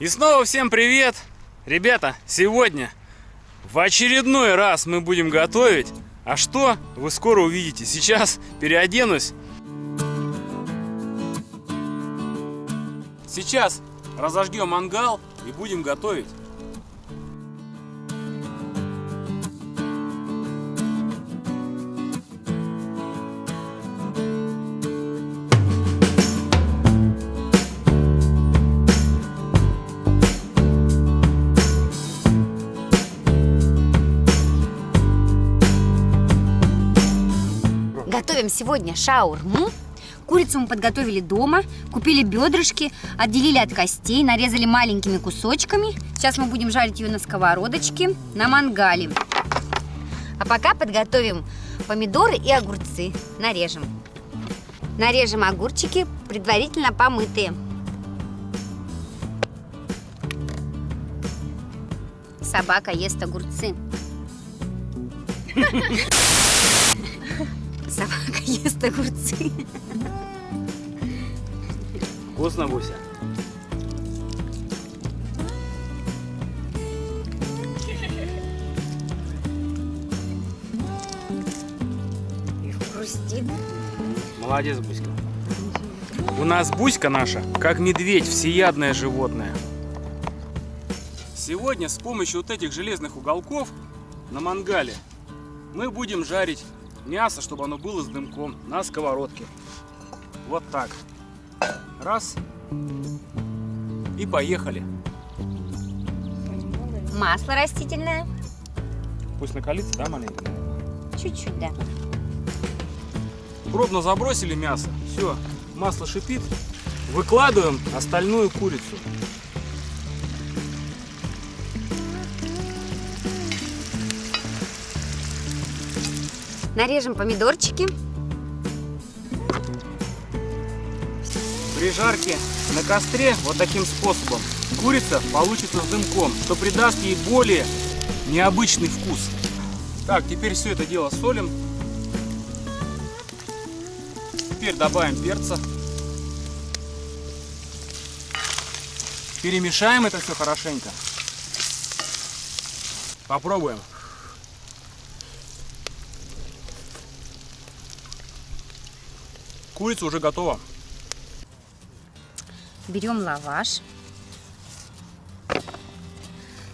И снова всем привет! Ребята, сегодня в очередной раз мы будем готовить. А что, вы скоро увидите. Сейчас переоденусь. Сейчас разожгем мангал и будем готовить. Готовим сегодня шаурму. Курицу мы подготовили дома, купили бедрышки, отделили от костей, нарезали маленькими кусочками. Сейчас мы будем жарить ее на сковородочке, на мангале. А пока подготовим помидоры и огурцы. Нарежем. Нарежем огурчики, предварительно помытые. Собака ест огурцы. Ест огурцы. Вкусно, Буся? Хрустит. Молодец, Буська. У нас Буська наша, как медведь, всеядное животное. Сегодня с помощью вот этих железных уголков на мангале мы будем жарить мясо, чтобы оно было с дымком на сковородке. Вот так. Раз. И поехали. Масло растительное. Пусть накалится, да, маленько? Чуть-чуть, да. Пробно забросили мясо. Все, масло шипит. Выкладываем остальную курицу. Нарежем помидорчики. При жарке на костре вот таким способом курица получится с дымком, что придаст ей более необычный вкус. Так, теперь все это дело солим. Теперь добавим перца. Перемешаем это все хорошенько. Попробуем. Курица уже готова. Берем лаваш.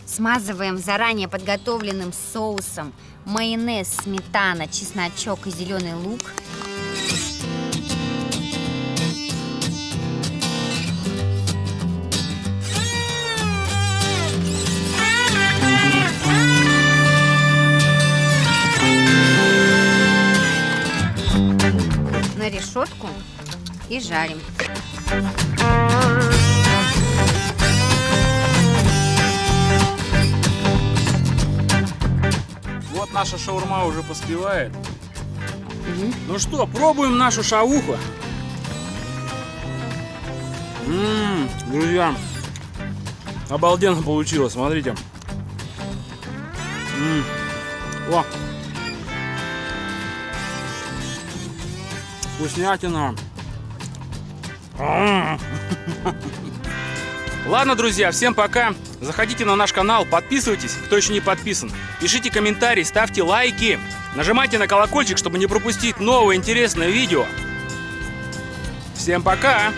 Смазываем заранее подготовленным соусом майонез, сметана, чесночок и зеленый лук. Решетку и жарим. Вот наша шаурма уже поспевает. Ну что, пробуем нашу шауху. Ммм, друзья, обалденно получилось, смотрите. М, О! Вкуснятина. Ладно, друзья, всем пока. Заходите на наш канал, подписывайтесь, кто еще не подписан. Пишите комментарии, ставьте лайки. Нажимайте на колокольчик, чтобы не пропустить новое интересное видео. Всем пока!